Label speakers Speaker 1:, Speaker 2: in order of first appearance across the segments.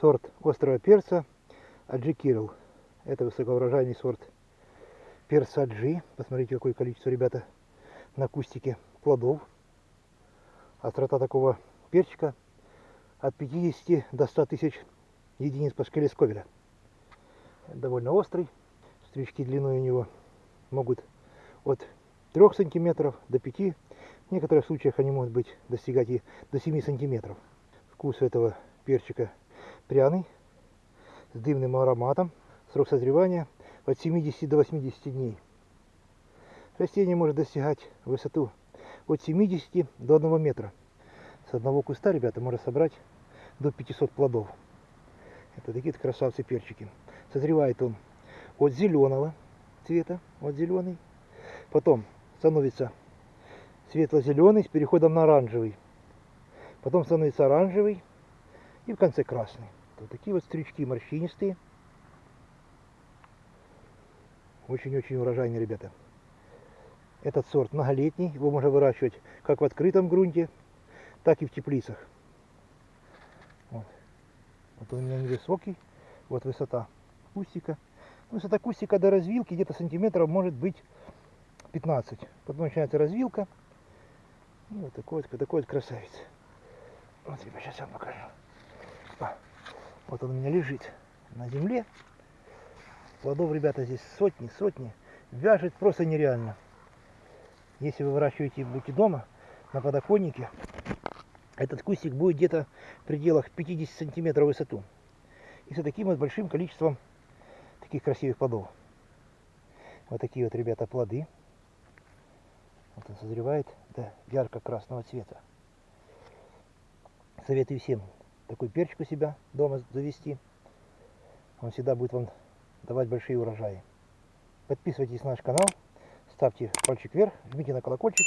Speaker 1: сорт острого перца Аджи Кирилл. Это высокоурожайный сорт перца Аджи. Посмотрите, какое количество, ребята, на кустике плодов. Острота такого перчика от 50 до 100 тысяч единиц по шкале Сковеля. Довольно острый. Стрички длиной у него могут от 3 сантиметров до 5. В некоторых случаях они могут быть достигать и до 7 сантиметров. Вкус этого перчика пряный, с дымным ароматом. Срок созревания от 70 до 80 дней. Растение может достигать высоту от 70 до 1 метра. С одного куста, ребята, можно собрать до 500 плодов. Это такие красавцы перчики. Созревает он от зеленого цвета, вот зеленый. Потом становится светло-зеленый с переходом на оранжевый. Потом становится оранжевый и в конце красный. Вот такие вот стрички морщинистые. Очень-очень урожайные, ребята. Этот сорт многолетний, его можно выращивать как в открытом грунте, так и в теплицах. Вот, вот он у меня невысокий, вот высота кустика. Высота кустика до развилки где-то сантиметров может быть 15. Потом начинается развилка. И вот такой вот, такой вот красавец. Вот, ребят, сейчас я вам покажу. Вот он у меня лежит на земле. Плодов, ребята, здесь сотни, сотни. Вяжет просто нереально. Если вы выращиваете будете дома, на подоконнике, этот кустик будет где-то в пределах 50 сантиметров высоту. И с таким вот большим количеством таких красивых плодов. Вот такие вот, ребята, плоды. Вот он созревает до ярко-красного цвета. Советую всем такой перчик у себя дома завести. Он всегда будет вам давать большие урожаи. Подписывайтесь на наш канал, ставьте пальчик вверх, жмите на колокольчик,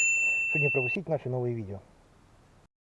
Speaker 1: чтобы не пропустить наши новые видео.